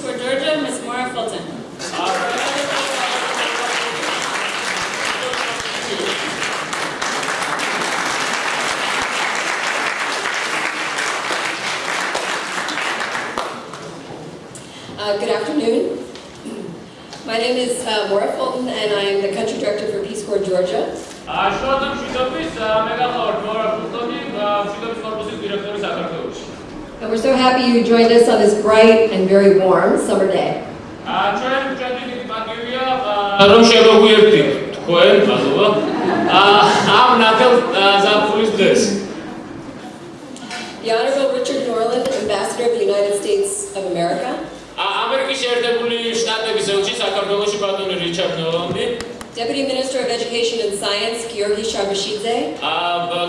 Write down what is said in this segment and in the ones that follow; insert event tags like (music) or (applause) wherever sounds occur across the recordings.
for Georgia, Ms. Maura Fulton. Uh, good afternoon. My name is uh, Maura Fulton, and I am the Country Director for Peace Corps Georgia. Uh, and we're so happy you joined us on this bright and very warm summer day. The Honorable Richard Norland, Ambassador of the United States of America. Deputy Minister of Education and Science Georgi Sharbashidze. ა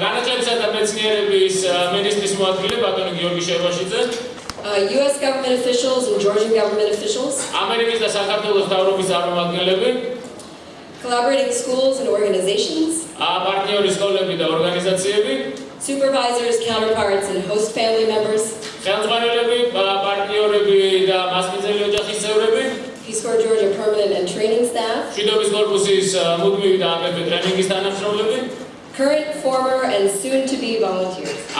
განაჩენცა და მეცნიერების მინისტრის მოადგილე ბატონი გიორგი შერბაშიძე. US government officials and Georgian government officials. ამერიკის და საქართველოს დაავადების წარმომადგენლები. Collaborating schools and organizations. ა პარტნიორი სკოლები და ორგანიზაციები. Supervisors, counterparts and host family members. ხელმძღვანელები, პარტნიორები და მასპინძელი ოჯახის წევრები. for Georgia permanent and training staff. Uh, Current, former, and soon-to-be volunteers.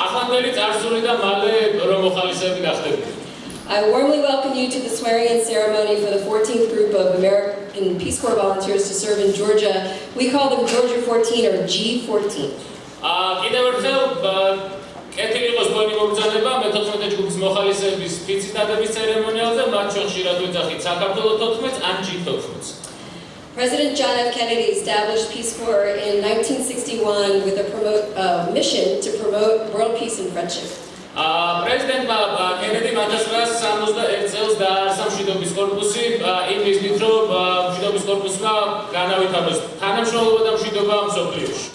I warmly welcome you to the swearing-in ceremony for the 14th group of American Peace Corps volunteers to serve in Georgia. We call them Georgia 14 or G14. ტელეფონი მოგზავნება მე-14 ჯგუფის მოხალისეების ფიცინადების ცერემონიალზე მათ შორში რა თქმა საქართველოს 14 ან ჯი 14 President John F. Kennedy established Peace Corps in 1961 with a promote a uh, mission to promote world peace and friendship. А президент Баба Кеннеди 1961 წელს დაარსა მშვიდობის корпуსი იმ მიზნით რომ მშვიდობის корпуსმა განავითაროს თანამშრომლობა და მშვიდობა მსოფლიოში.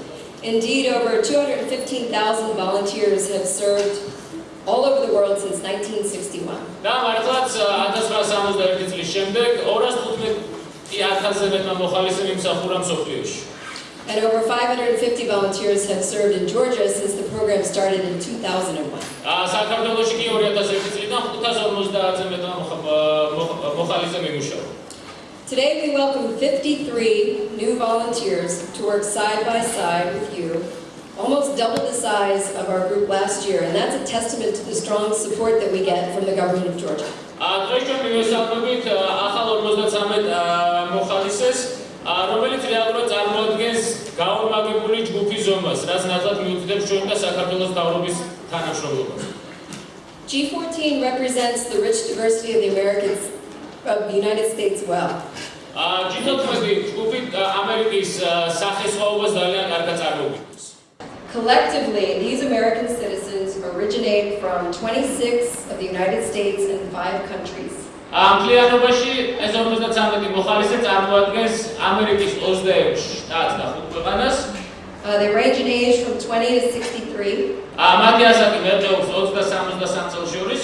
Indeed, over 215,000 volunteers have served all over the world since 1961. და მართლაც 1961 წლის შემდეგ 215,000-ზე მეტმა მოხალისემ იმსახურა მსოფლიოში. And over 550 volunteers have served in Georgia since the program started in 2001. აა საქართველოში კი 2001 წლიდან 550-ზე მეტმა მოხალისემ იმუშავა. Today we welcome 53 new volunteers to work side by side with you, almost double the size of our group last year, and that's a testament to the strong support that we get from the government of Georgia. Uh, uh, uh, G14 represents the rich diversity of the American from the United States well. ა ჯიტოთმები ჯგუფი ამერიკის სახელმწიფოებას ძალიან კარგად წარმოგვიდგენს. Collectively these American citizens originate from 26 of the United States and 5 countries. ამლიანობაში ეს 53 მოხალისე წარმოადგენს ამერიკის 26 შტატს და 5 ქვეყანას. Uh, they range in age from 20 to 63. ამათი ასაკი მერჯეობს 20-დან 63 წელს შორის.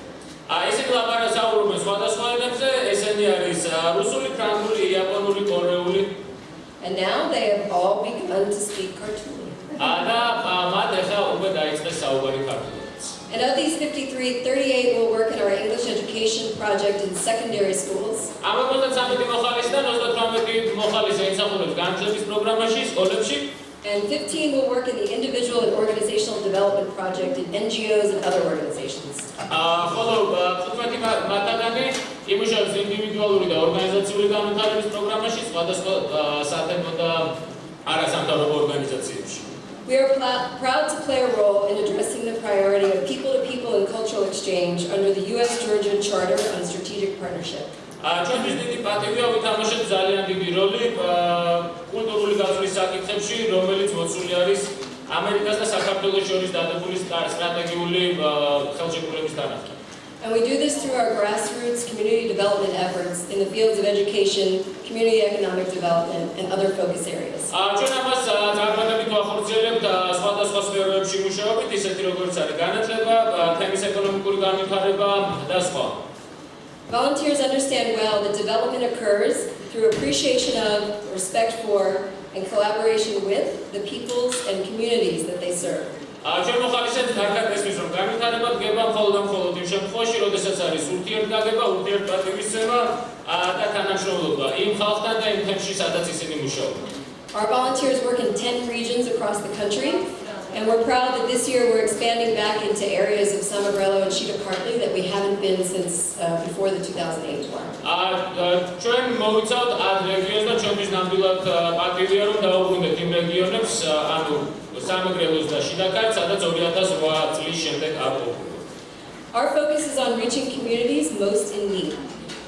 სხვადასხვა ენებზე, ესენი არის რუსული, ფრანგული, იაპონური, კორეული. And now they have all begun to speak Kartuli. და მათ ახლა უკვე დაიწყეს საუბარი And of these 53, 38 will work in our English education project in secondary schools. And 15 will work in the individual and organizational development project in NGOs and other organizations. ხოლო 15 მათადანი იმუშავებს ინდივიდუალური და ორგანიზაციული განვითარების პროგრამაში სხვადასხვა სათემო და არასამთავრობო ორგანიზაციებში. We are proud to play a role in addressing the priority of people to people and cultural exchange under the US Georgian Charter on Strategic Partnership. ა ჩვენთვის დიდი პატივია ვითამაშოთ ძალიან დიდი როლი კულტურული გაზრის საკითხებში, რომელიც მოცული არის And we do this through our grassroots community development efforts in the fields of education, community economic development, and other focus areas. Volunteers understand well that development occurs through appreciation of, respect for, and collaboration with the peoples and communities that they serve. Our volunteers work in 10 regions across the country And we're proud that this year we're expanding back into areas of Somerbrello and Sheet of Partly that we haven't been since uh, before the 2008 tour. Uh, uh, ჩვენ მოვიცავთ ამ რეგიონს და ჩვენთვის ნამდვილად uh, პატრიოტია რომ დავუბრუნდეთ იმ რეგიონებს, ანუ სამეგრელოს და შიდაკარტს, სადაც 2008 წლის შემდეგ აღმოჩნდა. Our focus is on reaching communities most in need.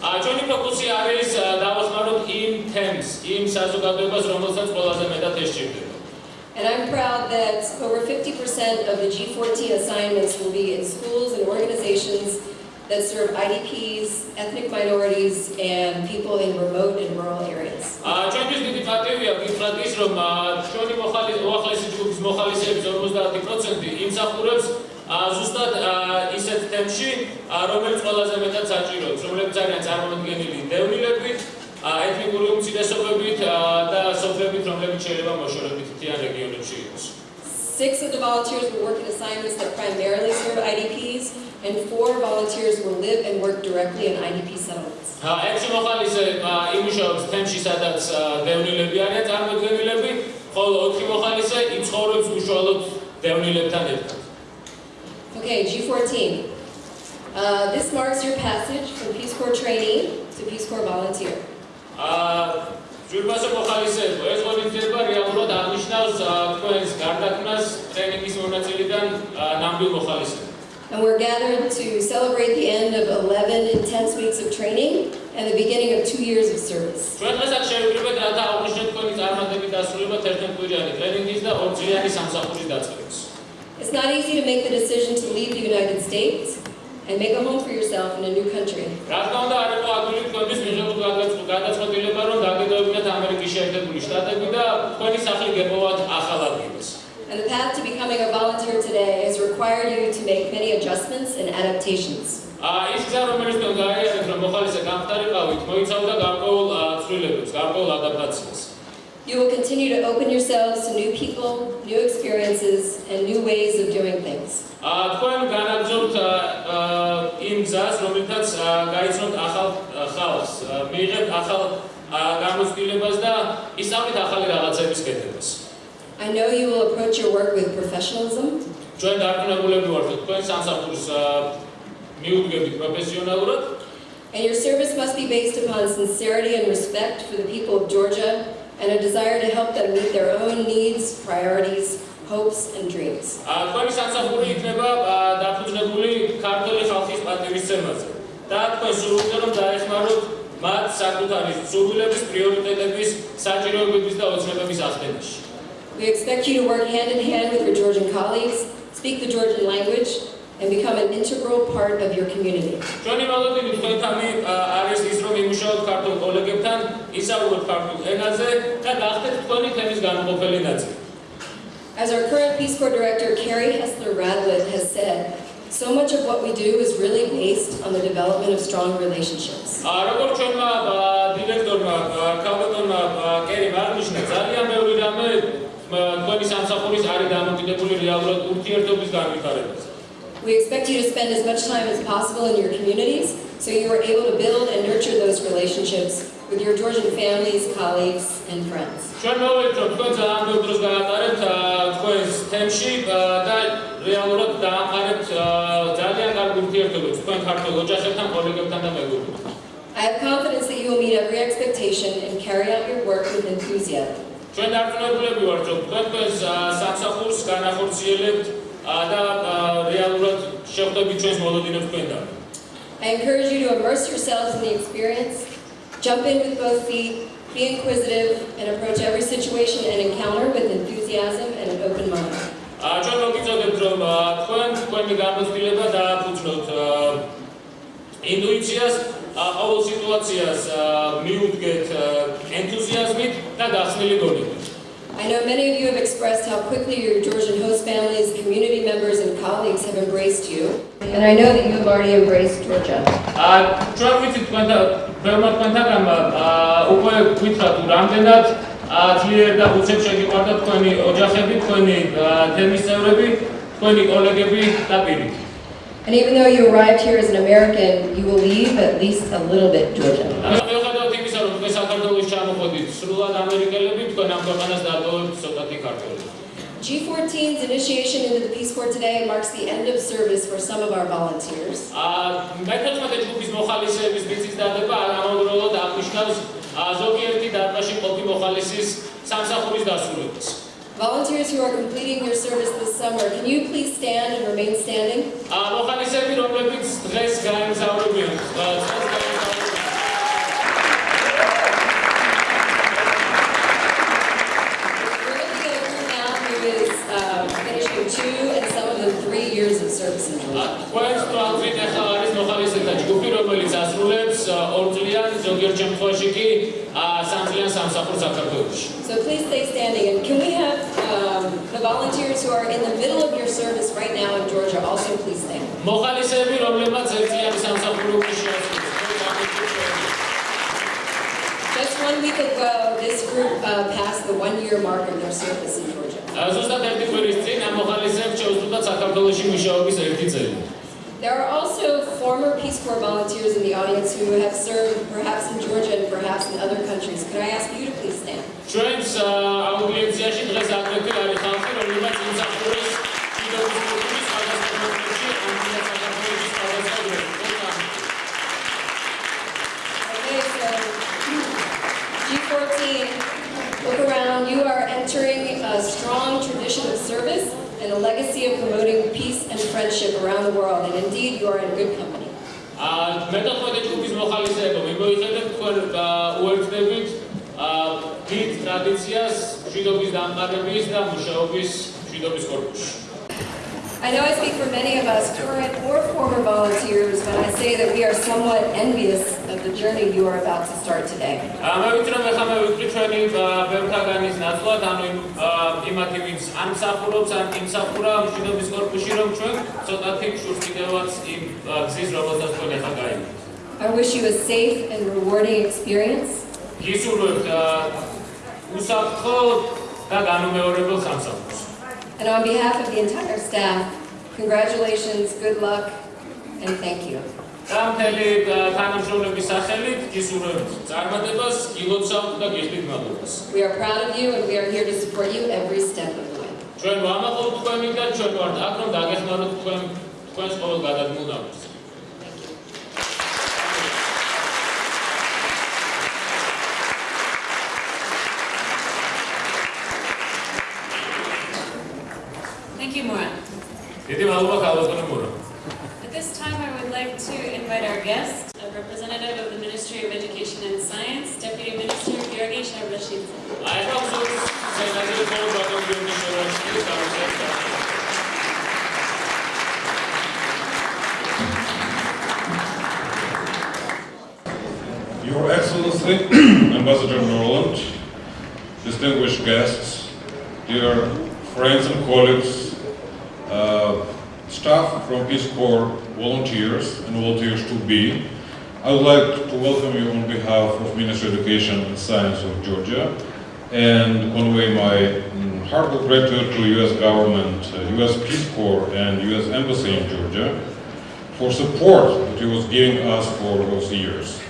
ჩვენი ფოკუსი არის დავასმაროთ იმ თემს, იმ საზოგადოებას, რომელსაც ყველაზე მეტად ეს ჭირდება. And I'm proud that over 50% of the G40 assignments will be in schools and organizations that serve IDPs, ethnic minorities, and people in remote and rural areas. ჩვენთვის დიდი პატივია ვიფრადის, რომ ჩვენი მოხალისე, უახლესი ჯგუფის მოხალისეების 50% იმსახურებს ზუსტად ისეთ თემში, რომელიც ყველაზე მეტად საჭიროა, რომელიც ძალიან წარმოუდგენელი დევნილებით, ეთნიკური უმცირესობებით და სოფლებით, რომლებიც შეიძლება მოშორებით მთიანი Six of the volunteers will work in assignments that primarily serve IDPs, and four volunteers will live and work directly in IDP settlements. Okay, G14. Uh, this marks your passage from Peace Corps trainee to Peace Corps volunteer. ჯურბაზო მოხალისეებო, ეს ღონისძიება რეალურად აღნიშნავს თქვენს გარდაქმნას ტრენინგის მონაწილიდან ნამდვილ მოხალისეებს. And we're gathered to celebrate the end of 11 intense weeks of training and the beginning of 2 years of service. ჩვენასაც შეიძლება გადა აღნიშნოთ თქვენი წარმატებები დასრულება 11 კვირიანი ტრენინგის და 2 კვირიანი სამსახურის დაწყებას. It's not easy to make the decision to leave the United States. and make a home for yourself in a new country. And the path to becoming a volunteer today has required you to make many adjustments and adaptations. Uh, uh, you will continue to open yourselves to new people, new experiences, and new ways of doing things. თქვენ განაგზობთ იმ გზას, რომელთაც გაიცნოთ ახალ ხალხს, მიიღეთ ახალ გამოცდილებას და ისწავლეთ ახალი რაღაცების კეთებას. I know you will approach your work with professionalism. ჩვენ დარწმუნებულები ვართ, თქვენ სამსახურს მიუძღებით პროფესიონალურად. And your service must be based upon sincerity and respect for the people of Georgia and a desire to help them meet their own needs, priorities, hopes and dreams. ა თქვენი სამსახური იქნება დაფუძნებული ქართული ხალხის პატრიოტიზმის ცნებაზე და თქვენ სურვილზე რომ დაეხმაროთ მათ საკუთარი სურვილების, პრიორიტეტების, საჭიროებების და ოცნებების აღდგენაში. We expect you to work hand in hand with your Georgian colleagues, speak the Georgian language and become an integral part of your community. ჩვენი მოლოდინი თქვენთანი არის ის რომ იმუშაოთ ქართულ კოლეგებთან, ისაუბროთ ქართულ ენაზე და გახდეთ თქვენი თემის განუყოფელი ნაწილი. As our current Peace Corps Director, Carrie Hessler Radelet, has said, so much of what we do is really based on the development of strong relationships. We expect you to spend as much time as possible in your communities so you are able to build and nurture those relationships with your Georgian families, colleagues, and friends. I have confidence that you will meet every expectation and carry out your work with enthusiasm. I encourage you to immerse yourselves in the experience Jump in with both feet, be inquisitive, and approach every situation and encounter with enthusiasm and an open mind. I know many of you have expressed how quickly your Georgian host families, community members, and colleagues have embraced you. and I know that you've already embraced Georgia. Uh, Trump with it when the Vermont Pentagon uh უკვე გვითხრა თუ რამდენად ძლიერ და უცებ შეგიყვარდა თქვენი ოჯახები, თქვენი თემის წევრები, თქვენი კოლეგები და პირი. And even though you arrived here as an American, you will leave at least a little bit Georgia. Uh, სრულად ამერიკელები თქვენ ამ ქვეყანას დატოვებთ ცოტათი ქართული. G14's initiation into the Peace Corps today marks the end of service for some of our volunteers. Uh, volunteers who are completing your service this summer, can you please stand and remain standing? So please stay standing and can we have um, the volunteers who are in the middle of your service right now in Georgia also please stand. Just one week ago, this group uh, passed the one-year mark of their service in Georgia. There are also former Peace Corps volunteers in the audience who have served perhaps in Georgia and perhaps in other countries. Could I ask you to please stand? I know I speak for many of us, current or former volunteers, when I say that we are somewhat envious the journey you are about to start today. I wish you a safe and rewarding experience. And on behalf of the entire staff, congratulations, good luck, and thank you. და მთელი თანამშრომლების სახელით გისურვებთ წარმატებას, გილოცავთ და გიხდით მადლობას. We are proud of you and we are here to support you every step of the way. ჩვენ ვამაყობთ თქვენი და ჩვენ ვართ აქ რომ დაგეხმაროთ თქვენ თქვენს ყოველ გადადგმულ დავით. დიდი მადლობა გავაკეთე მურა this time, I would like to invite our guest, a representative of the Ministry of Education and Science, Deputy Minister Georgi Sharbashidze. I Your Excellency, (clears throat) Ambassador Norland, distinguished guests, dear friends and colleagues, uh, staff from Peace Corps, volunteers and volunteers to be. I would like to welcome you on behalf of Ministry of Education and Science of Georgia and convey my mm, heartfelt gratitude to U.S. government, U.S. Uh, Peace Corps and U.S. Embassy in Georgia for support that it was giving us for those years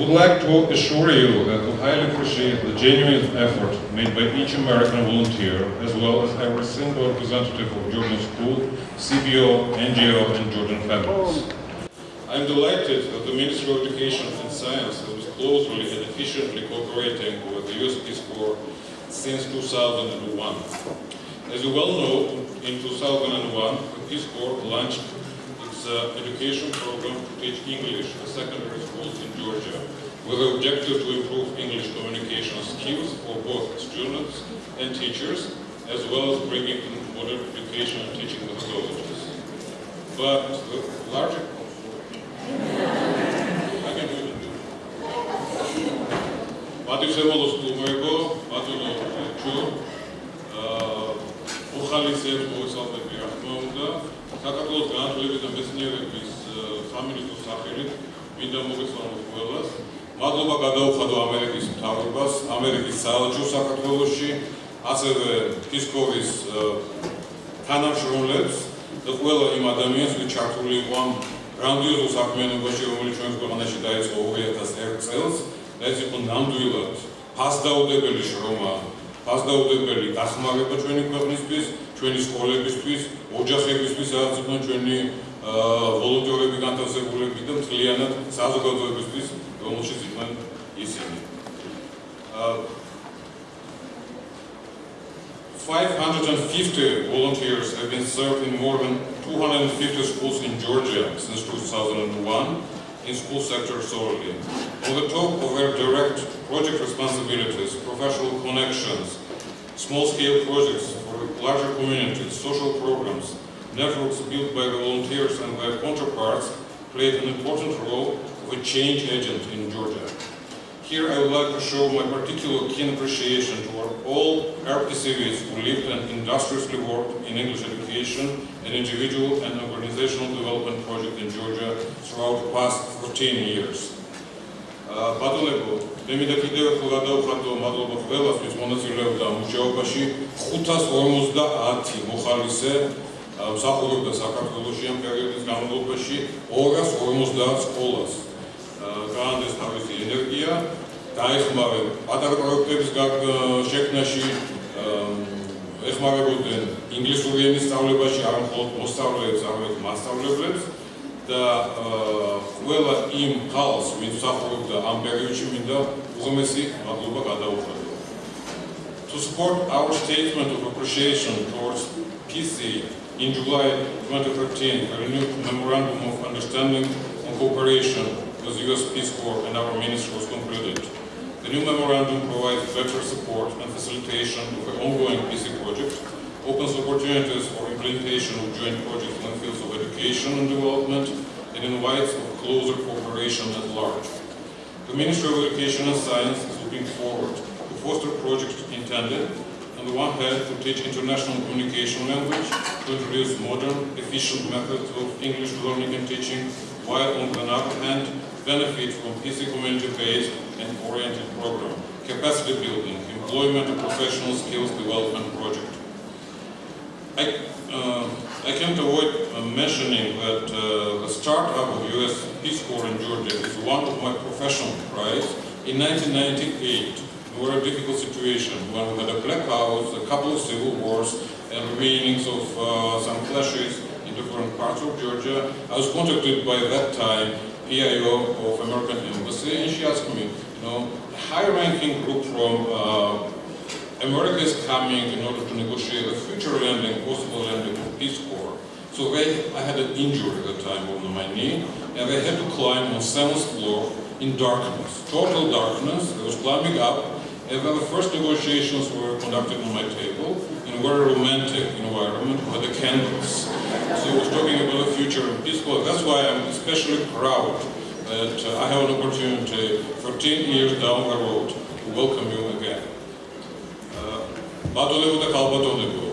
would like to assure you that we highly appreciate the genuine effort made by each American volunteer, as well as every single representative of Georgian School, CBO, NGO, and Georgian families. I'm delighted that the Ministry of Education and Science has been closely and efficiently cooperating with the US Peace Corps since 2001. As you well know, in 2001, the Peace Corps launched its uh, education program to teach English at secondary schools in Georgia. with the objective to improve English communication skills for both students and teachers, as well as bringing in modern education and teaching methodologies. But the uh, larger... I can do it. Mativ Sevolos Kumego, Mativ Lovichu, Ukhali Sev, Moisalde Birachmaunda, საქართველოს განათლების და მეცნიერების სამინისტროს სახელით მინდა მოგესალმოთ ყველას. მადლობა გადაუხადო ამერიკის მთავრობას, ამერიკის საელჩოს საქართველოსში, ასევე ფისკოვის თანამშრომლებს და ყველა იმ ადამიანს, ვინც ჩართული იყო ამ გრანდიოზულ საქმიანობაში, რომელიც ჩვენს ქვეყანაში დაიწყო 2001 წელს, და ეს იყო ნამდვილად ფასდაუდებელი შრომა, ფასდაუდებელი დახმარება ჩვენი ქვეყნისთვის, ჩვენი სკოლებისთვის, ოჯახებისთვის, რაც იყო ჩვენი ვოლონტიორები, განთავსებულები და მთლიანად საზოგადოებისთვის его uh, 550 volunteers have been served in more than 250 schools in Georgia since 2001 in school sector solely. On the top of their direct project responsibilities, professional connections, small-scale projects for larger communities, social programs, networks built by the volunteers and their counterparts played an important role with change agent in Georgia. Here I would like to show my particular keen appreciation toward all RPCVs who lived and industriously worked in English education and individual and organizational development project in Georgia throughout the past 14 years. ბატონებო, მე მინდა კიდევ ერთხელ გადავხატო მადლობა ყველასთვის მონაწილეობდა მუშაობაში 550 მოხალისე მსახურობდა საქართველოს ამ პერიოდის განმავლობაში 250 სკოლას. გაანდეს თავისი ენერგია, დაეხმარებ პატარ პროექტების შექმნაში, ეხმარებოდნენ ინგლისური ენის სწავლებაში არ მხოლოდ მოსწავლეებს, არამედ მასწავლებლებს და ყველა იმ ხალხს, ვინც მსახურობდა ამ პერიოდში, მინდა უღმესი მადლობა გადაუხადო. To support our statement of appreciation towards PC in July 2013, a new memorandum of understanding and cooperation to the U.S. Peace Corps and our ministry was concluded. The new memorandum provides better support and facilitation of an ongoing peace project, opens opportunities for implementation of joint projects in the fields of education and development, and invites for closer cooperation at large. The Ministry of Education and Science is looking forward to foster projects intended, on the one hand, to teach international communication language, to introduce modern, efficient methods of English learning and teaching, while on the other hand benefit from his community-based and oriented program, capacity building, employment and professional skills development project. I, uh, I can't avoid uh, mentioning that uh, the startup of US Peace Corps in Georgia is one of my professional prize. In 1998, we were a difficult situation when we had a blackouts, a couple of civil wars, and remainings of uh, some clashes different parts of Georgia. I was contacted by that time PIO of American Embassy, and she asked me, you know, high-ranking group from uh, America is coming in order to negotiate a future landing, possible landing of Peace Corps. So they, I had an injury at the time on my knee, and they had to climb on seventh floor in darkness, total darkness. I was climbing up, and then the first negotiations were conducted on my table in a very romantic environment with the candles. So we're talking about the future of Peace Corps. That's why I'm especially proud that uh, I have an opportunity 14 years down the road to welcome you again. Badolevo da Kalbatonevo.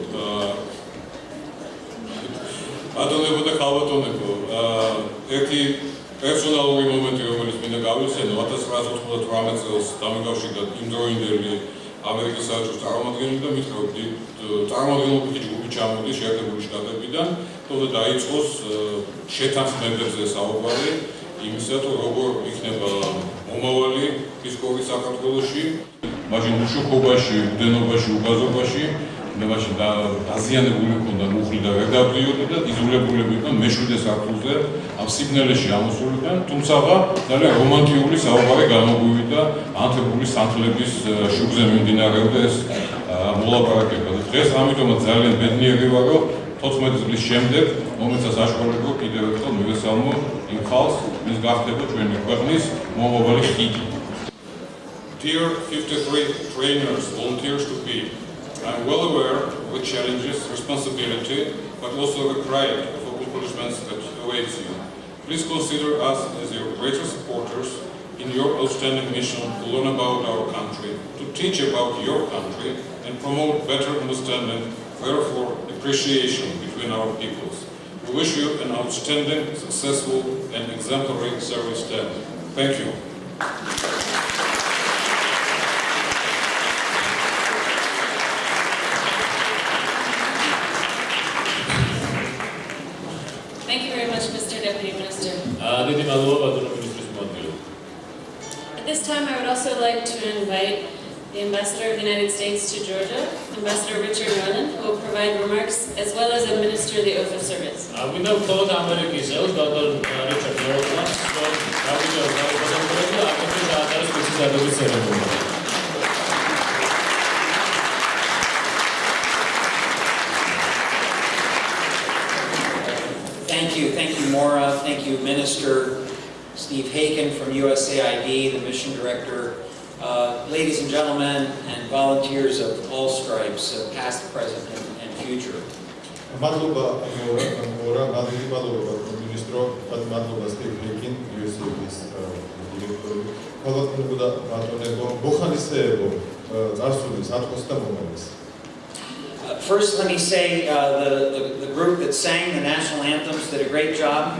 Badolevo da Kalbatonevo. Ერთი პერსონალური მომენტი, რომელიც მინდა გავიხსენო, 1998 წელს დამეკავშირდა იმდროინდელი ამერიკის საერთაშორისო წარმომადგენელი და მითხრობდი წარმოადგენლობითი ჯგუფი ჩამოდის შეერთებული შტატებიდან, თუმცა დაიწყოს შეთანხმებებზე საუბარი იმისა, თუ როგორ იქნება მომავალი ფისკოვის საქართველოში, მაშინ უშუქობაში, უდენობაში, უბაზობაში, მაშინ დაზიანებული ქონდა მუხლი და გადაბრიოდი და იზოლებულები იყვნენ მეშვიდე საქართველოზე ამ სიგნალეში ამოსულიდან, თუმცა ძალიან რომანტიკული საუბარი გამოგვივიდა ანთებული სათლების შუბზე მიმდინარეობდა ეს მოლაპარაკება. დღეს ამიტომაც ძალიან ბედნიერი ვარო 14 წლის შემდეგ მომეცა საშუალება კიდევ ერთხელ მივესალმო იმ ხალხს ის გახდება ჩვენი ქვეყნის მომავალი ხიდი Dear 53 trainers, volunteers to be, I'm well aware of the challenges, responsibility, but also the pride of the accomplishments that awaits you. Please consider us as your greatest supporters in your outstanding mission to learn about our country, teach about your country and promote better understanding, therefore appreciation between our peoples. We wish you an outstanding, successful and exemplary service day. Thank you. Thank you very much, Mr. Deputy Minister. Uh, At this time, I would also like to invite the Ambassador of the United States to Georgia, Ambassador Richard Norland, who will provide remarks as well as administer the oath of service. Uh, thank you, Dr. Richard so Thank you, Maura. Thank you, Minister Steve Haykin from USAID, the mission director, uh, ladies and gentlemen, and volunteers of all stripes, of past, present, and, future. First, let me say uh, the, the group that sang the national anthems did a great job.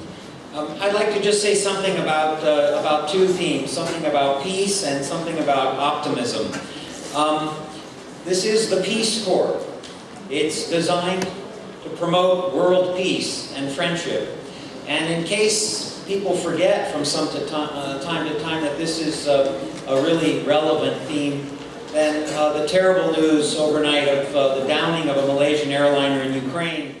Um, I'd like to just say something about, uh, about two themes, something about peace and something about optimism. Um, this is the Peace Corps. It's designed to promote world peace and friendship. And in case people forget from some to uh, time to time that this is uh, a really relevant theme, then uh, the terrible news overnight of uh, the downing of a Malaysian airliner in Ukraine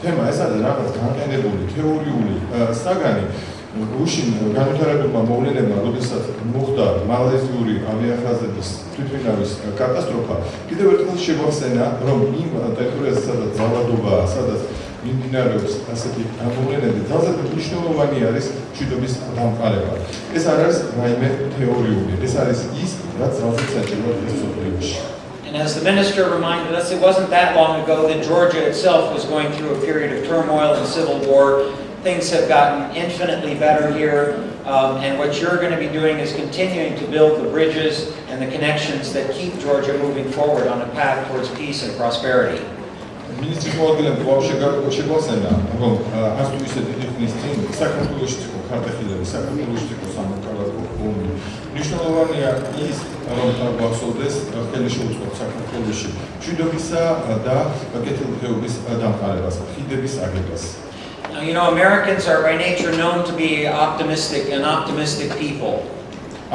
თემა ეს არის რაღაც განკენებული თეორიული საგანი რუსინ განვითარებულმა მოვლენებმა როდესაც მოხდა მალაიზიური ავიახაზების თვითმფრინავის კატასტროფა კიდევ ერთხელ შემოხსენა რომ იმ ტერიტორიაზე სადაც ძალადობა სადაც მიმდინარეობს ასეთი მოვლენები ძალზე მნიშვნელოვანი არის შიდობის დამყარება ეს არის რაიმე თეორიული ეს არის ის რაც ძალზე საჭიროა ეს თეორიაში And as the minister reminded us, it wasn't that long ago that Georgia itself was going through a period of turmoil and civil war. Things have gotten infinitely better here. Um, and what you're going to be doing is continuing to build the bridges and the connections that keep Georgia moving forward on a path towards peace and prosperity. нова не е რომთან გვახსოვდეს ხელი შეუწყოთ საქართველოში შვიდობისა და კეთილდღეობის დამყარებას ხიდების აგებას Now, you know Americans are by nature known to be optimistic and optimistic people.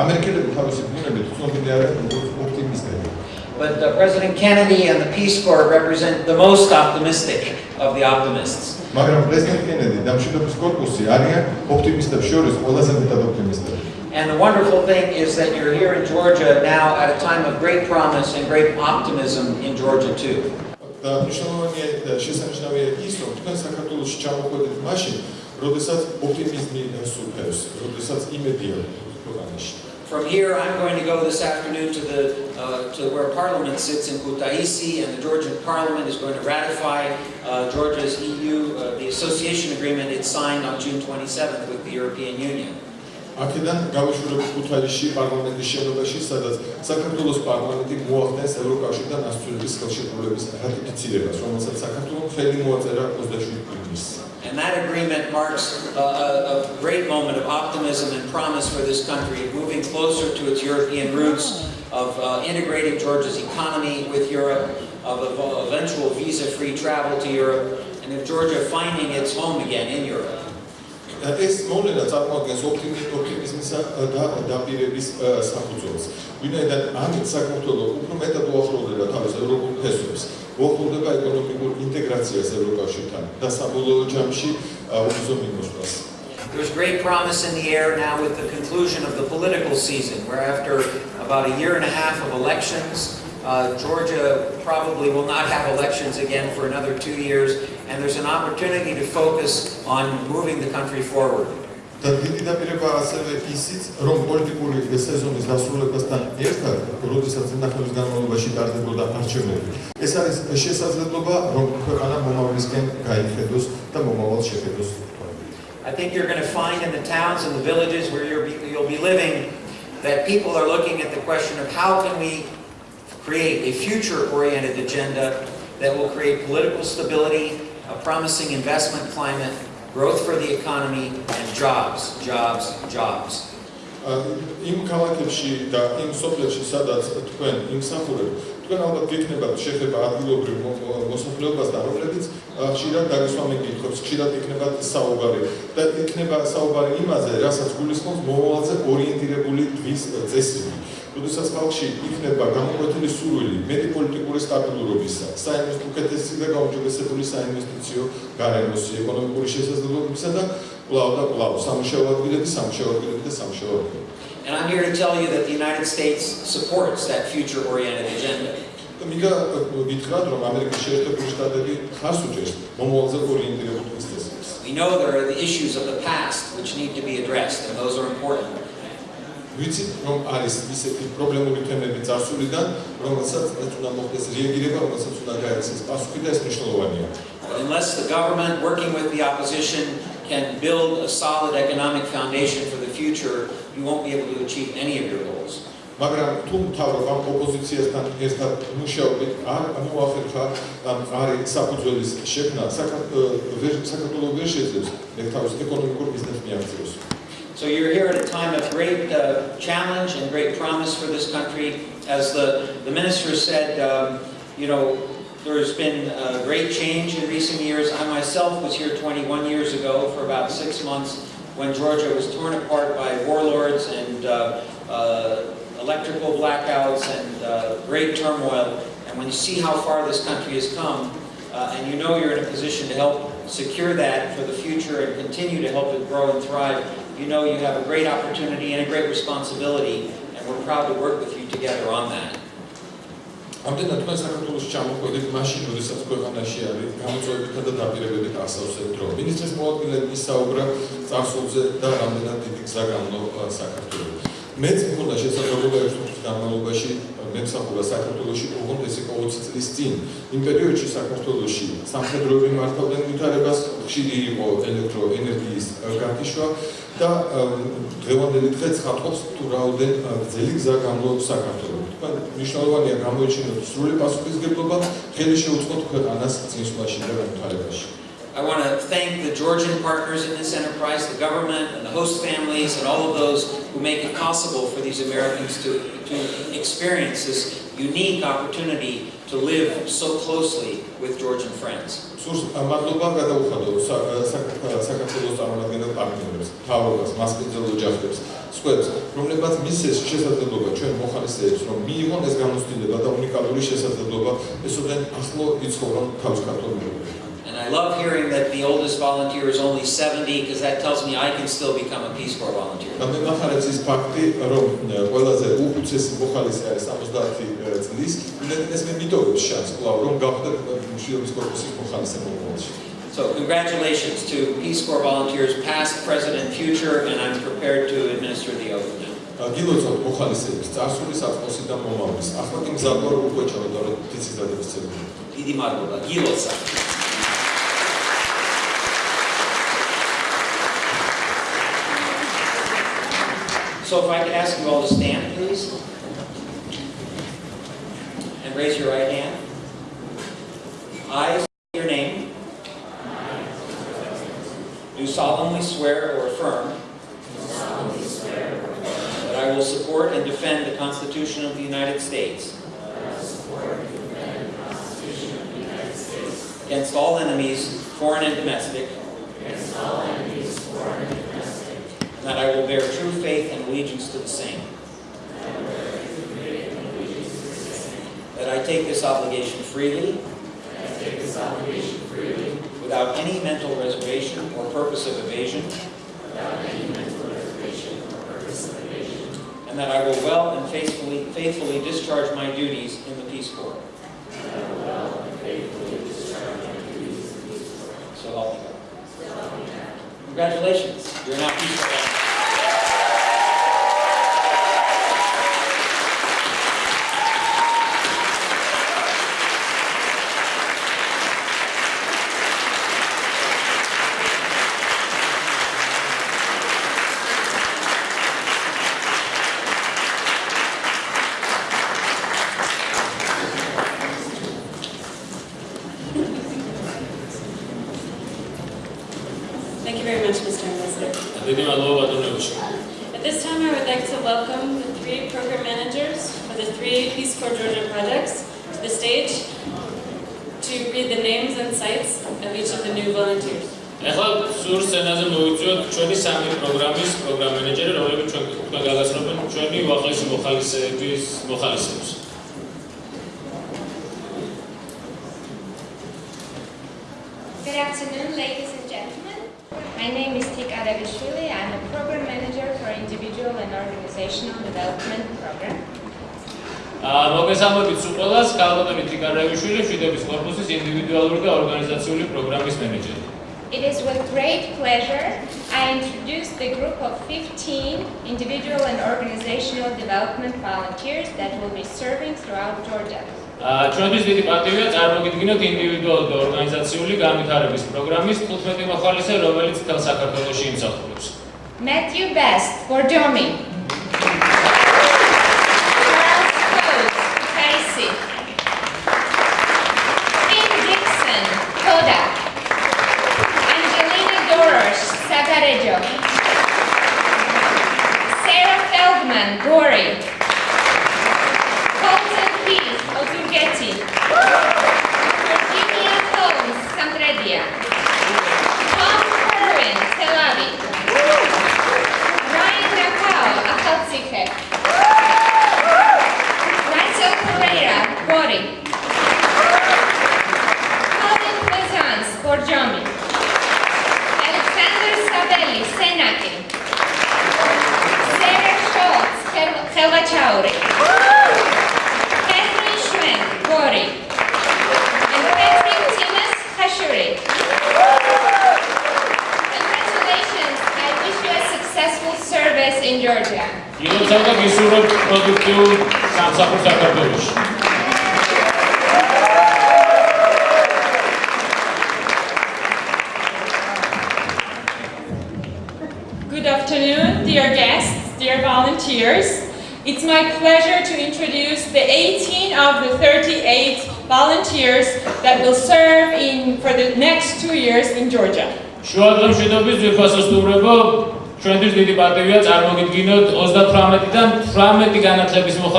ამერიკელები თავისი ბუნებით ცნობილი არიან როგორც ოპტიმისტები. But the uh, President Kennedy and the Peace Corps represent the most optimistic of the optimists. მაგრამ პრეზიდენტი კენედი და მშვიდობის კორპუსი არიან ოპტიმისტებს შორის ყველაზე მეტად ოპტიმისტები. And the wonderful thing is that you're here in Georgia now at a time of great promise and great optimism in Georgia too. From here, I'm going to go this afternoon to the uh, to where Parliament sits in Kutaisi, and the Georgian Parliament is going to ratify uh, Georgia's EU, uh, the association agreement it signed on June 27th with the European Union აქედან გავეშურებთ ქუთაისში პარლამენტის შენობაში, სადაც საქართველოს პარლამენტი მოახდენს ევროკავშირთან ასოცირების ხელშეკრულების რატიფიცირებას, რომელსაც საქართველოს ხელი მოაწერა 27 ივნისს. And that agreement marks a, a, a great moment of optimism and promise for this country, moving closer to its European roots, of uh, integrating Georgia's economy with Europe, of uh, eventual visa-free travel to Europe, and of Georgia finding its home again in Europe. ეს მოვლენა წარმოადგენს ოპტიმიზმის და დაპირების საფუძველს. ვინაიდან ამით საქართველო უფრო მეტად უახლოვდება თავის ევროპულ ფესვებს, უახლოვდება ეკონომიკურ ინტეგრაციას ევროკავშირთან და საბოლოო ჯამში უზომ იმოსვლას. There's great promise in the air now with the conclusion of the political season, where after about a year and a half of elections, uh, Georgia probably will not have elections again for another two years, and there's an opportunity to focus on moving the country forward. să rom politicului de la ăsta să dacă și dar de I think you're going to find in the towns and the villages where you're, you'll be living that people are looking at the question of how can we create a future-oriented agenda that will create political stability a promising investment climate, growth for the economy and jobs, jobs, jobs. იმ ქალაქებში და იმ სოფლებში სადაც თქვენ იმსახურებთ, თქვენ ალბათ გეკნებათ შეხება ადგილობრივ მოსახლეობას და რომლებიც ხშირად დაგესვამენ კითხვებს, ხშირად იქნება საუბარი და იქნება საუბარი იმაზე, რასაც გულისხმობს მომავალზე ორიენტირებული დღის წესები. როდესაც ხალხში იქნება გამოკვეთილი სურვილი მეტი პოლიტიკური სტაბილურობისა, საინვესტიციო უკეთესი და გაუმჯობესებული საინვესტიციო გარემოს, ეკონომიკური შესაძლებლობებისა და კლავ და კლავ სამუშაო ადგილების, სამუშაო ადგილების და სამუშაო And I'm here to tell you that the United States supports that future oriented agenda. მიგა გითხრათ რომ ამერიკის შეერთებული შტატები ხარს უჭერს მომავალზე ორიენტირებულ პოზიციას. We know there are the issues of the past which need to be addressed and those are important. ვიცით, რომ არის ისეთი პრობლემური თემები წარსულიდან, რომელსაც ეს უნდა მოხდეს რეაგირება, რომელსაც უნდა გაიცეს პასუხი და ეს მნიშვნელოვანია. Unless the government working with the opposition can build a solid economic foundation for the future, you won't be able to achieve any of your goals. მაგრამ თუ თავრობა ოპოზიციასთან ერთად მუშაობთ, არ მოახერხა არის საფუძვლის შექმნა საქართველოს საქართველოს შეზღუდვის ეკონომიკურ ბიზნესს მიაღწიოს. So you're here at a time of great uh, challenge and great promise for this country. As the, the minister said, um, you know, there's been a great change in recent years. I myself was here 21 years ago for about six months when Georgia was torn apart by warlords and uh, uh electrical blackouts and uh, great turmoil. And when you see how far this country has come, uh, and you know you're in a position to help secure that for the future and continue to help it grow and thrive, you know you have a great opportunity and a great responsibility and we're proud to work with you together on that. ამდენად თქვენ საქართველოს ჩამოყვეთ მაშინ, როდესაც ქვეყანაში არის გამოწვევებითა და დაპირებებით ასავსებ დრო. მინისტრის მოადგილემ ისაუბრა წარსულზე და რამდენად დიდი გზა გამო საქართველოს. მეც მქონდა შესაძლებლობა ერთ-ერთი განმავლობაში მეცხრე საქართველოსი ოღონდ ესე 20 წლის წინ იმ პერიოდში საქართველოსი სამხედროები მართავდნენ ვითარებას ხშირი იყო ელექტროენერგიის გარდაშვა და დღევანდელი დღე ცხადყოფს თუ რაოდენ ძელი გზა გამოდის საქართველოს თქვა მნიშვნელოვანია გამოიჩინოთ სრული პასუხისგებლობა ხელი შეუწყოთ ქვეყანას წინსვლაში და ვითარებაში I want to thank the Georgian partners in this enterprise, the government and the host families and all of those who make it possible for these Americans to, to experience this unique opportunity to live so closely with Georgian friends. მადლობა გადაუხადო საქართველოს წარმომადგენელ პარტნიორებს, თავობას, მასპინძელ ოჯახებს, სხვებს, რომლებმაც მისცეს შესაძლებლობა ჩვენ მოხალისეებს, რომ მიიღონ ეს განოცდილება და უნიკალური შესაძლებლობა ესოდენ ახლო იცხოვრონ თავის ქართულ and I love hearing that the oldest volunteer is only 70 because that tells me I can still become a Peace Corps volunteer. Но мне нравится из факты, что ყველაზე უხუცესი მოხალისე არის 70 წლის, და ეს მე მითხოვს შანს, კლავ, რომ გავხდეთ მშვიდობის კორპუსის მოხალისე მოხალისე. So congratulations to Peace Corps volunteers past, present and future and I'm prepared to administer the oath. გილოცოთ მოხალისეებს წარსულის აწყოსი და მომავლის. ახლა კი მზადდება უკვე ჩავედოთ ფიცის დადებას ცერემონიაში. დიდი მადლობა. გილოცოთ. So if I could ask you all to stand, please. And raise your right hand. I say your name. Do solemnly swear or affirm that I will support and defend the Constitution of the United States against all enemies, foreign and domestic, that I will bear true faith and allegiance to the same. That I take this obligation freely. without any mental reservation or purpose of evasion. and that I will well and faithfully, faithfully discharge my duties in the Peace Corps. so help me God. Congratulations. You're now Peace Corps. ჩვენთვის დიდი პატივია წარმოგიდგინოთ ინდივიდუალური და ორგანიზაციული განვითარების პროგრამის 15 მოხალისე, რომელიც თელ საქართველოს იმსახურებს. Matthew Best for Germany.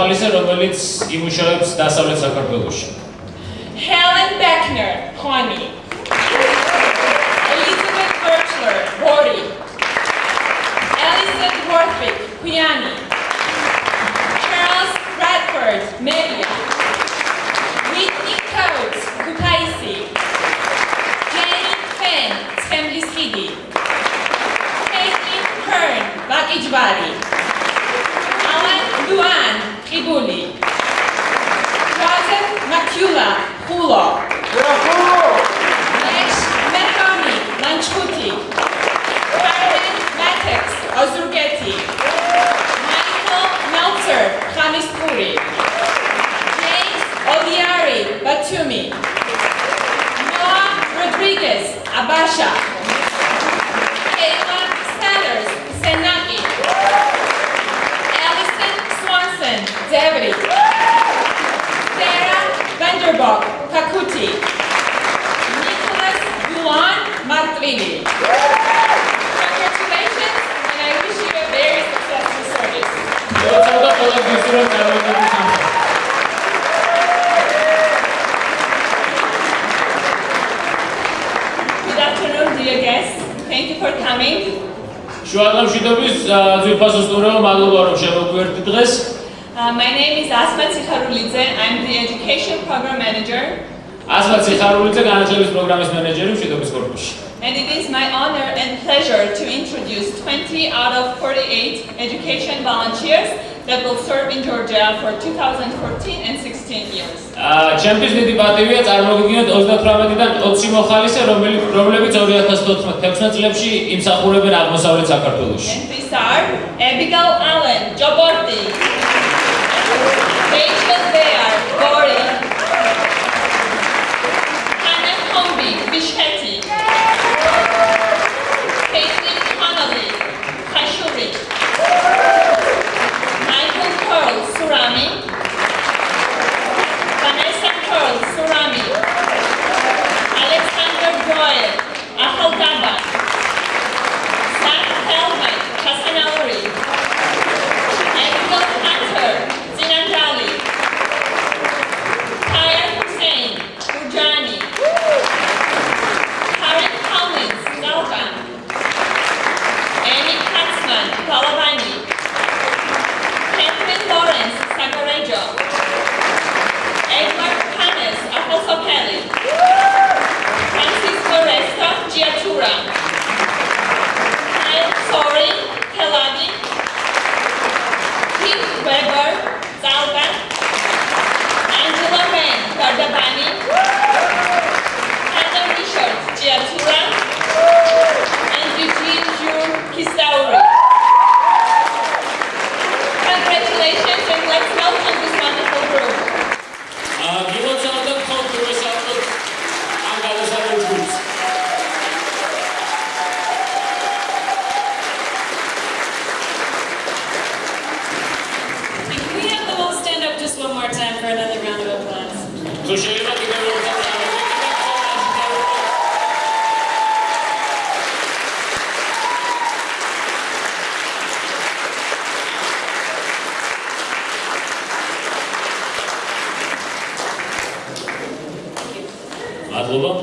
ჟურნალისტი, რომელიც იმუშავებს დასავლეთ საქართველოში. ტოცი მოხალისე, რომელიც რომლებიც 2014-16 წლებში იმსახურებენ აღმოსავლეთ საქართველოში. MPSR, Abigail Allen, Joborty. Paige Bear. დაბლობა.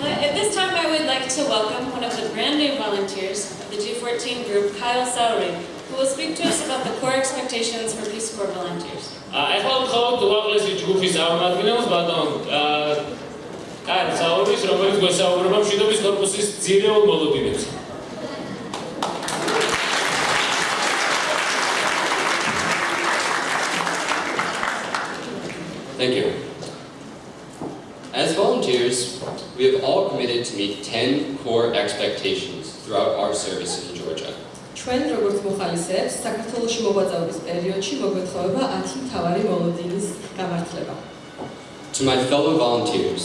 Uh, at this time I would like to welcome one of the brand new volunteers of the G14 group Kyle Saurin who will speak to us about the core expectations for Peace Corps volunteers. აი ახლა მხოლოდ უაღრესი ჯგუფის წარმომადგენელს ბატონ კარ საურის, რომელიც გვესაუბრება მშვიდობის კორპუსის ძირეულ მოლოდინებს. expectations throughout our service in Georgia. ჩვენ როგორც მოხალისეებს საქართველოში მოღვაწეობის პერიოდში მოგვეთხოვება 10 თავარი ვოლონტირის გამართლება. To my fellow volunteers,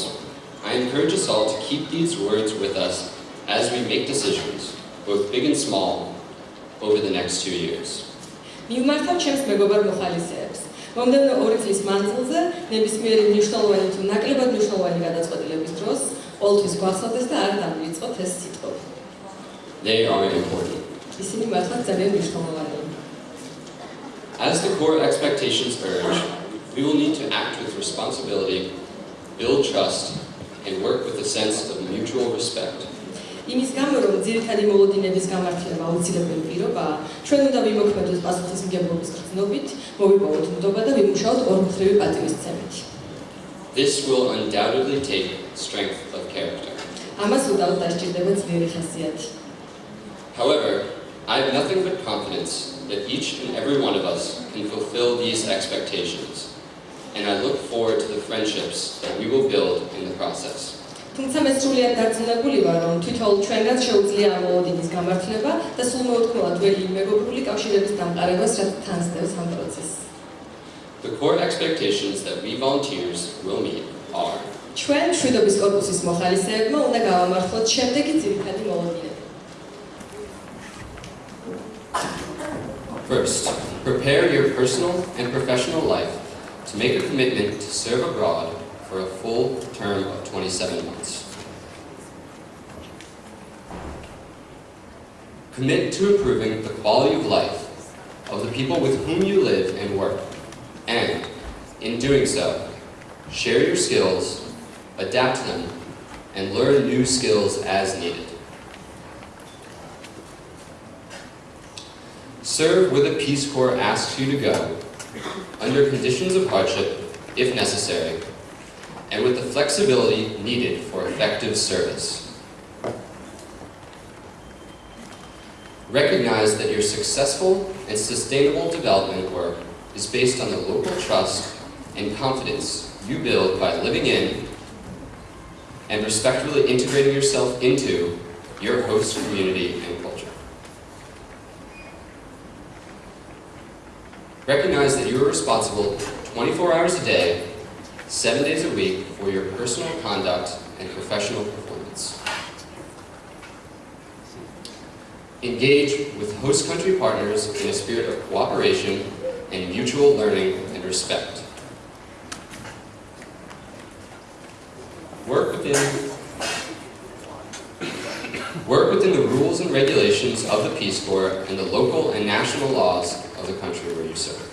I encourage us all to keep these words with us as we make decisions, both big and small, over the next two years. მიმართავ ჩემს მეგობარ მოხალისეებს. მომდენო ორი წლის მანძილზე ნებისმიერი მნიშვნელოვანი თუ ნაკლებად მნიშვნელოვანი გადაწყვეტილების დროს ყოველთვის გვახსოვდეს და არ დამივიწყოთ ეს სიტყვები. They are important. ისინი მართლა ძალიან მნიშვნელოვანია. As the core expectations urge, we will need to act with responsibility, build trust, and work with a sense of mutual respect. იმის გამო, რომ ძირითადი მოლოდინების გამართლება აუცილებელი პირობაა, ჩვენ უნდა ვიმოქმედოთ პასუხისმგებლობის გრძნობით, მოვიპოვოთ მუდობა და ვიმუშაოთ ორმხრივი პატივისცემით. This will undoubtedly take strength of character. ამას უდავოდ დაჭირდება ძლიერი ხასიათი. However, I have nothing but confidence that each and every one of us can fulfill these expectations. And I look forward to the friendships that we will build in the process. თუმცა მე სულიად დარწმუნებული ვარ, რომ თითოეულ ჩვენგან შეუძლია ამოვოდი ის გამართლება და სულ მოუთქმელად ველი მეგობრული კავშირების დამყარებას, რაც თან სდევს ამ პროცესს. The core expectations that we volunteers will meet are First, prepare your personal and professional life to make a commitment to serve abroad for a full term of 27 months. Commit to improving the quality of life of the people with whom you live and work and in doing so, share your skills, adapt them, and learn new skills as needed. Serve where the Peace Corps asks you to go, under conditions of hardship, if necessary, and with the flexibility needed for effective service. Recognize that your successful and sustainable development work is based on the local trust and confidence you build by living in and respectfully integrating yourself into your host community and culture. Recognize that you are responsible 24 hours a day, 7 days a week for your personal conduct and professional performance. Engage with host country partners in a spirit of cooperation in mutual learning and respect. Work within Work within the rules and regulations of the Peace Corps and the local and national laws of the country where you serve.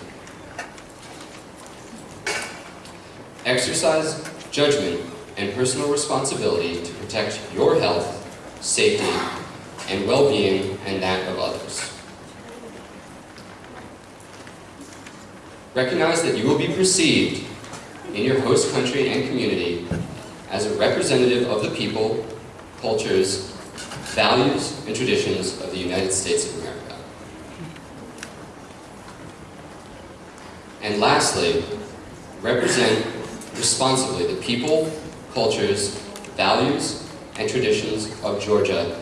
Exercise judgment and personal responsibility to protect your health, safety, and well-being and that of others. Recognize that you will be perceived in your host country and community as a representative of the people, cultures, values, and traditions of the United States of America. And lastly, represent responsibly the people, cultures, values, and traditions of Georgia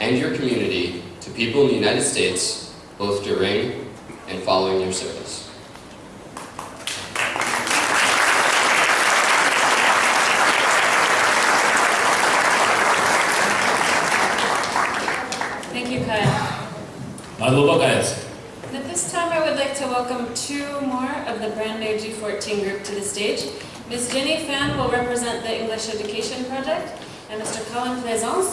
and your community to people in the United States, both during and following your service. მადლობა კაიაც The first time I would like to welcome two more of the brand new G14 group to the stage. Ms. Jenny Fan will represent the English Education Project and Mr. Colin Plaisance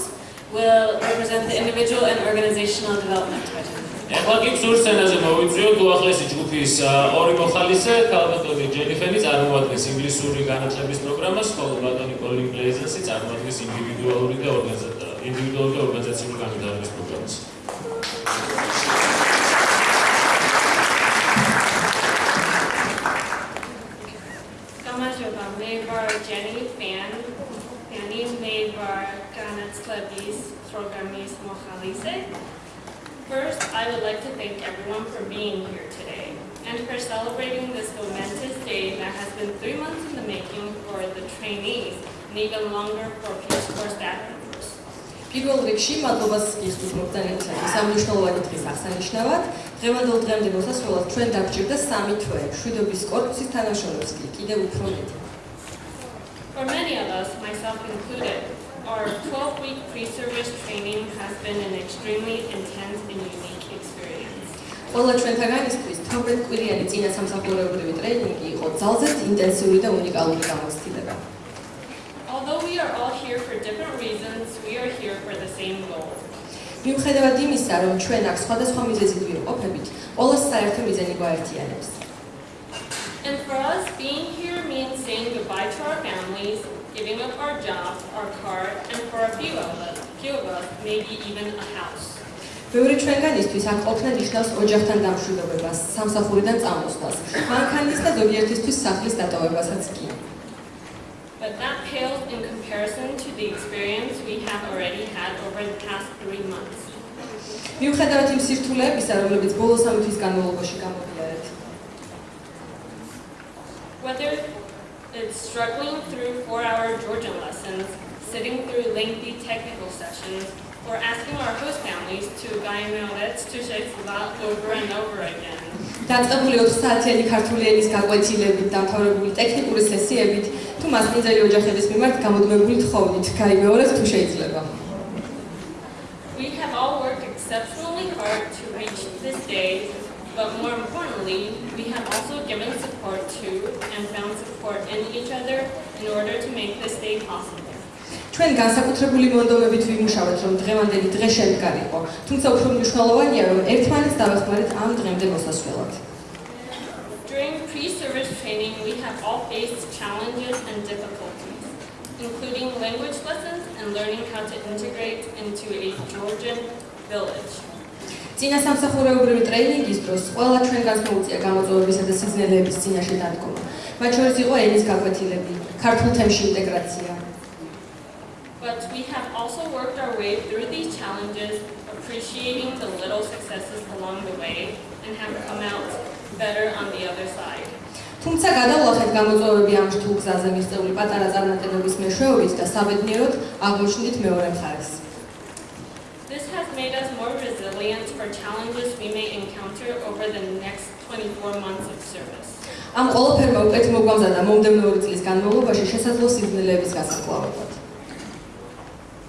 will represent the Individual and Organizational Development Project. ახლა კი სურსენაზე მოვიწვიოთ უახლესი ჯგუფის ორი მოხალისე, ქალბატონი ჯენი ფენი წარმოადგენს ინგლისური განათლების პროგრამას, ხოლო ბატონი კოლინ პლეიზენსი წარმოადგენს ინდივიდუალური და ორგანიზაციული განათლების პროგრამას. Jenny Fan. Fanny made our Ganets Clevis programmes Mojalise. First, I would like to thank everyone for being here today and for celebrating this momentous day that has been three months in the making for the trainees and even longer for Peace Corps staff members. პირველ რიგში მადლობას გიხდით მოგდანილთათვის ამ მნიშვნელოვანი დღის აღსანიშნავად. დღევანდელ დღემდე მოსასწრულად ჩვენ დაგჭირდა სამი თვე შვიდობის კორპუსის თანაშრომებს კიდევ უფრო მეტი. For many of us, myself included, our 12-week pre-service training has been an extremely intense and unique experience. ყველა ჩვენთაგანისთვის 12 კვირიანი წინა სამსახურეობრივი ტრენინგი იყო ძალზედ ინტენსიური და უნიკალური გამოცდილება. Although we are all here for different reasons, we are here for the same goal. მიუხედავად იმისა, რომ ჩვენ აქ სხვადასხვა მიზეზით ვიმყოფებით, ყველა საერთო მიზანი გვაერთიანებს. And for us, being here means saying goodbye to our families, giving up our job, our car, and for a few of us, few of us, maybe even a house. ბევრი ჩვენგანისთვის ამ ყოფნა ნიშნავს ოჯახთან დამშვიდობებას, სამსახურიდან წამოსვლას, მანქანის და ზოგიერთისთვის სახლის დატოვებასაც კი. But that pales in comparison to the experience we have already had over the past three months. მიუხედავად იმ სირთულეებისა, რომლებიც ბოლო სამი თვის განმავლობაში გამოდიარეთ. Whether It's struggling through four-hour Georgian lessons, sitting through lengthy technical sessions, or asking our host families to guy mailets to shake about over and over again. დაწყებული 20 საათიანი ქართული ენის გაკვეთილებით, დამთავრებული ტექნიკური სესიებით, თუ მასპინძელი ოჯახების მიმართ გამოდგმებული თხოვნით, გაიმეორეთ თუ შეიძლება. We have all worked exceptionally hard to reach this day, but more importantly, we have also given support to and found support in each other in order to make this day possible. ჩვენ განსაკუთრებული მონდომებით ვიმუშავეთ, რომ დღევანდელი დღე თუმცა უფრო მნიშვნელოვანია, რომ ერთმანეთს დავეხმარეთ ამ დღემდე მოსასვლელად. During pre-service training, we have all faced challenges and difficulties, including language lessons and learning how to integrate into a Georgian village. ძინა სამსახურეობრივი ტრენინგის დროს ყველა ჩვენ განსხვავდება გამოწვევებისა და სიძნელეების ძინაში დადგომა. მათ შორის იყო ენის გაკვეთილები, ქართულ თემში ინტეგრაცია. But we have also worked our way through these challenges, appreciating the little successes along the way and have come out better on the other side. თუმცა გადავლახეთ გამოწვევები ამ რთულ გზაზე მისწეული პატარა წარმატებების მეშვეობით და საბედნიეროდ აღმოჩნდით მეორე მხარეს. audience for challenges we may encounter over the next 24 months of service. ამ ყოველფერ მოკეთ მოგვამზადა მომდევნო ორი წლის განმავლობაში შესაძლო სიგნალების გასაკვლავებად.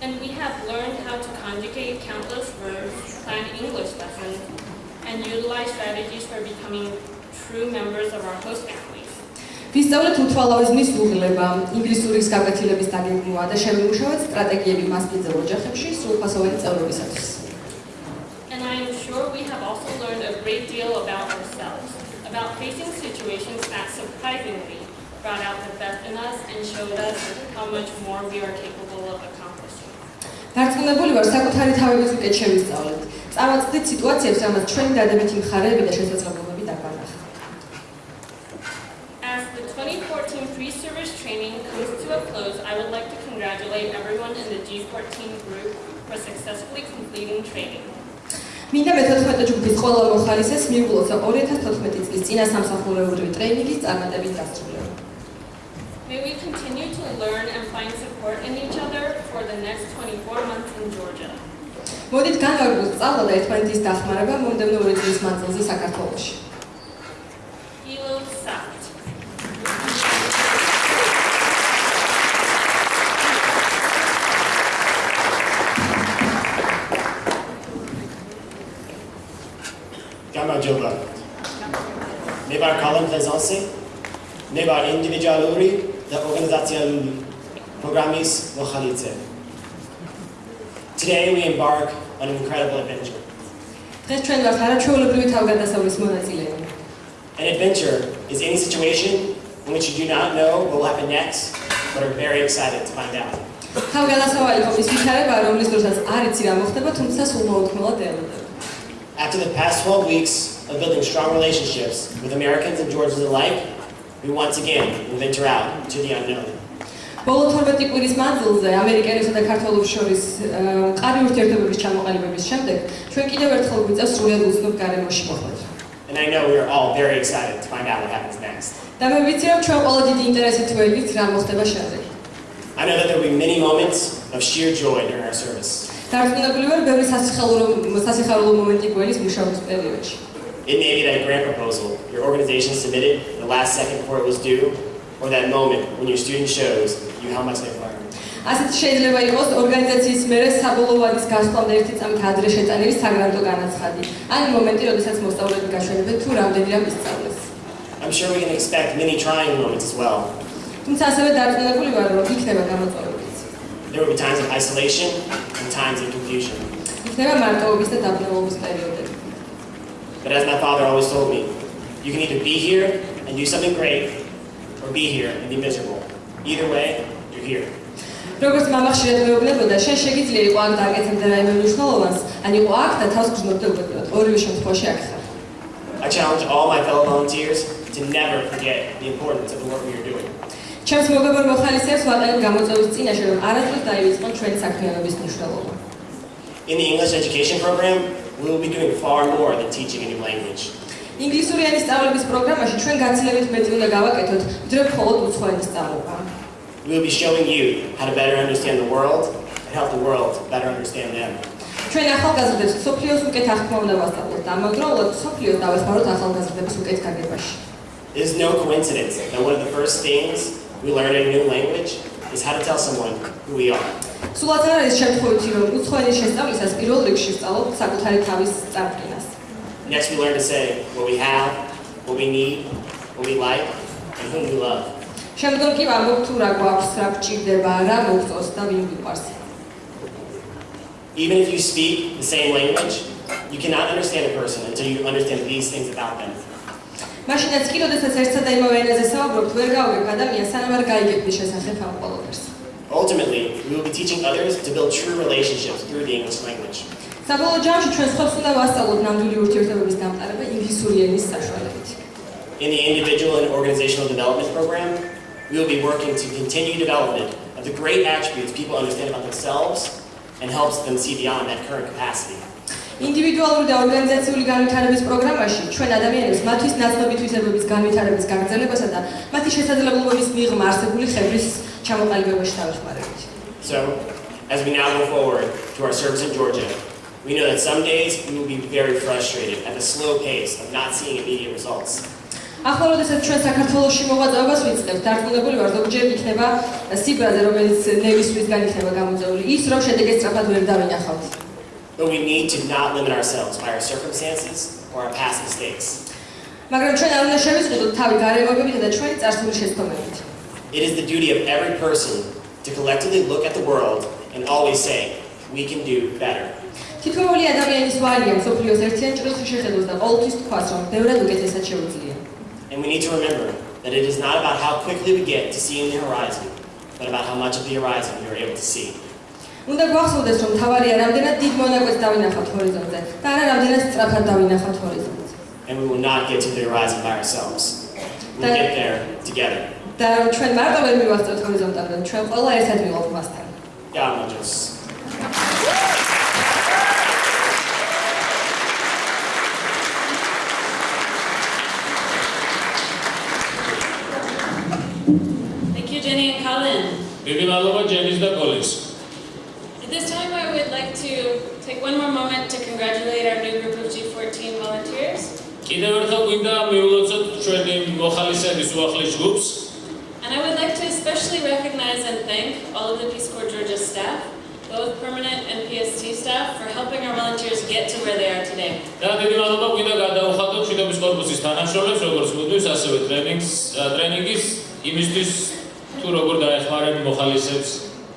And we have learned how to conjugate countless verbs, plan English lessons, and utilize strategies for becoming true members of our host family. ვისწავლეთ უთვალავიზმის უღილება, ინგლისურის გაკეთილების დაგეგმვა და შევიმუშავოთ სტრატეგიები მასპინძელ ოჯახებში სრულფასოვანი წარმოებისათვის. I am sure we have also learned a great deal about ourselves, about facing situations that surprisingly brought out the best in us and showed us how much more we are capable of accomplishing. დარწმუნებული ვარ საკუთარი სიტუაციებს, ჩვენი დადებითი მხარეები და შესაძლებლობები As the 2014 pre-service training comes to a close, I would like to congratulate everyone in the G14 group for successfully completing training. მინდა მე-14 ჯგუფის ყველა მოხალისეს მიუღლოთ 2014 წლის წინა სამსახურეური ტრეინინგის წარმატებით დასრულება. May we continue to learn and find support in each other for the next 24 months in Georgia. მოდით განვაგრძელოთ ერთმანეთის დახმარება მომდევნო 2 წლის მანძილზე საქართველოში. the Today we embark on an incredible adventure. An adventure is any situation in which you do not know what will happen next, but are very excited to find out. After the past 12 weeks of building strong relationships with Americans and Georgians alike, We once again venture out to the unknown. ბოლო 12 კვირის მანძილზე ამერიკელებსა და ქართველებს შორის ყარი ურთიერთობების ჩამოყალიბების შემდეგ ჩვენ კიდევ ერთხელ ვიწევს სრულიად უცნობ გარემოში მოხვედრას. And I know we are all very excited to find out what happens next. და მე ვიცი რომ ჩვენ ყველა დიდი ინტერესით ველით რა მოხდება შემდეგ. I know that there will be many moments of sheer joy during our service. და რთულობლივია ბევრი სასიხარულო სასიხარულო მომენტი გველის მუშაობის პერიოდში. It may be that grant proposal your organization submitted the last second before it was due, or that moment when your student shows you how much they learned. ასეთ შეიძლება იყოს ორგანიზაციის მიერ საბოლოო ადგილის გასვლამდე ერთი წამით ადრე შეტანილი საგრანტო განაცხადი. ან მომენტი, როდესაც მოსწავლეები გაშენებენ თუ რამდენი რამ ისწავლეს. I'm sure we can expect many trying moments as well. თუმცა ასევე დარწმუნებული ვარ, რომ იქნება გამოწვევებიც. There will be times of isolation and times of confusion. იქნება მარტოობის და დაბნელობის პერიოდები. But as my father always told me, you can either be here and do something great, or be here and be miserable. Either way, you're here. როგორც მამახში რეგულირებოდა, შენ შეგიძლია იყო აქ დააკეთებდა რაიმე მნიშვნელოვანს, ან იყო აქ და თავს გრძნობდებოდეთ. ორივე შემთხვევაში აქ ხარ. I challenge all my fellow volunteers to never forget the importance of the work we are doing. ჩემს მეგობარ მოხალისებს ვატარებ გამოწვევის წინაშე, რომ არასდროს დაივიწყონ ჩვენი საქმიანობის მნიშვნელობა. In the English education program, will be doing far more than teaching a new language. ინგლისური ენის სწავლების პროგრამაში ჩვენ გაცილებით მეტი უნდა გავაკეთოთ, ვიდრე მხოლოდ უცხო ენის სწავლება. We will be showing you how to better understand the world and help the world better understand them. ჩვენ ახალგაზრდებს სოფლიოს უკეთ აღქმოვნას ვასწავლოთ და ამავდროულად სოფლიოს დავასაროთ ახალგაზრდებს უკეთ გაგებაში. It is no coincidence that one of the first things we learn in a new language is how to tell someone who we are. Next we learn to say what we have, what we need, what we like, and whom we love. Even if you speak the same language, you cannot understand a person until you understand these things about them მაშინაც კი, როდესაც ერთსა და იმავე ენაზე საუბრობთ, ვერ ადამიანს, გაიგებთ ამ ყოველდღეს. Ultimately, we will be teaching others to build true relationships through the English language. საბოლოო ჯამში ჩვენ სხვებს უნდა ვასწავლოთ ნამდვილი ურთიერთობების დამყარება ინგლისური ენის საშუალებით. In the individual and organizational development program, we will be working to continue development of the great attributes people understand about themselves and helps them see beyond that current capacity. ინდივიდუალური და ორგანიზაციული განვითარების პროგრამაში ჩვენ ადამიანებს მათთვის ნაცნობითვისებების განვითარების გაგრძელებასა და მათი შესაძლებლობების მიღმა არსებული ხებრის ჩამოყალიბებაში დავეხმარებით. So, as we now go forward to our service in Georgia, we know that some days we will be very frustrated at the slow pace of not seeing immediate results. ახლა როდესაც ჩვენ საქართველოსში მოვაწვევას ვიცდებთ, დარწმუნებული ვარ, რომ ჯერ იქნება სიბრაზე, რომელიც ნებისმიერგან იქნება გამოწეული, ის რომ შედეგებს სწრაფად ვერ დავინახავთ. but we need to not limit ourselves by our circumstances or our past mistakes. It is the duty of every person to collectively look at the world and always say, we can do better. And we need to remember that it is not about how quickly we get to seeing the horizon, but about how much of the horizon we are able to see. უნდა გვახსოვდეს, რომ თავარია რამდენად დიდ მონაკვეთს დავინახავთ ჰორიზონტზე და არა რამდენად სწრაფად დავინახავთ ჰორიზონტზე. And we will not get to the horizon by ourselves. We'll get there together. და ჩვენ მარტო ვერ მივახსოვთ ჰორიზონტამდე, ჩვენ ყველა ერთად ვიყოთ მასთან. Gamajos. Thank you, Jenny and Colin. Vivi Lalova, Jenny's the police. At this time, I would like to take one more moment to congratulate our new group of G14 volunteers. And I would like to especially recognize and thank all of the Peace Corps Georgia staff, both permanent and PST staff, for helping our volunteers get to where they are today.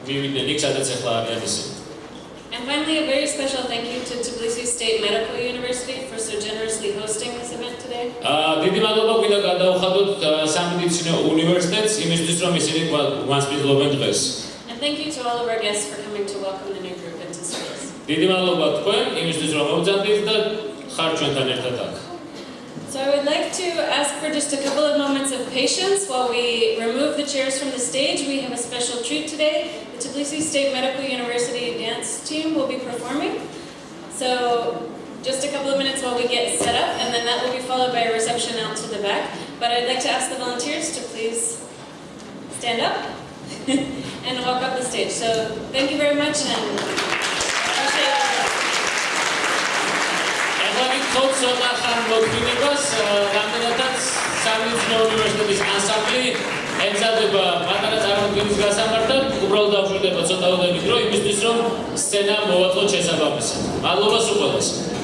დივიდენდი, სადაც ახლა არის ეს. And finally a very special thank you to Tbilisi State Medical University for so generously hosting this event today. ა დიდი მადლობა გვიდა გადაუხადოთ სამედიცინო უნივერსიტეტს იმისთვის რომ ისინი გვასპინძლობენ დღეს. And thank you to all of our guests for coming to welcome the new group into space. დიდი მადლობა თქვენ იმისთვის რომ მოგზაურობთ და ხართ ჩვენთან ერთად აქ. So I would like to ask for just a couple of moments of patience while we remove the chairs from the stage. We have a special treat today. The Tbilisi State Medical University dance team will be performing. So just a couple of minutes while we get set up, and then that will be followed by a reception out to the back. But I'd like to ask the volunteers to please stand up (laughs) and walk up the stage. So thank you very much, and ახალი ცოტა ხან მოგვიდებას რამდენადაც სამეცნიერო უნივერსიტეტის ანსამბლი ეცადება პატარა წარმოდგენის გასამართად უბრალოდ დაგვიდება ცოტა უნდა იმის დრო იმისთვის რომ სცენა მოვაწყოთ შესაბამისად მადლობა სულ ყველას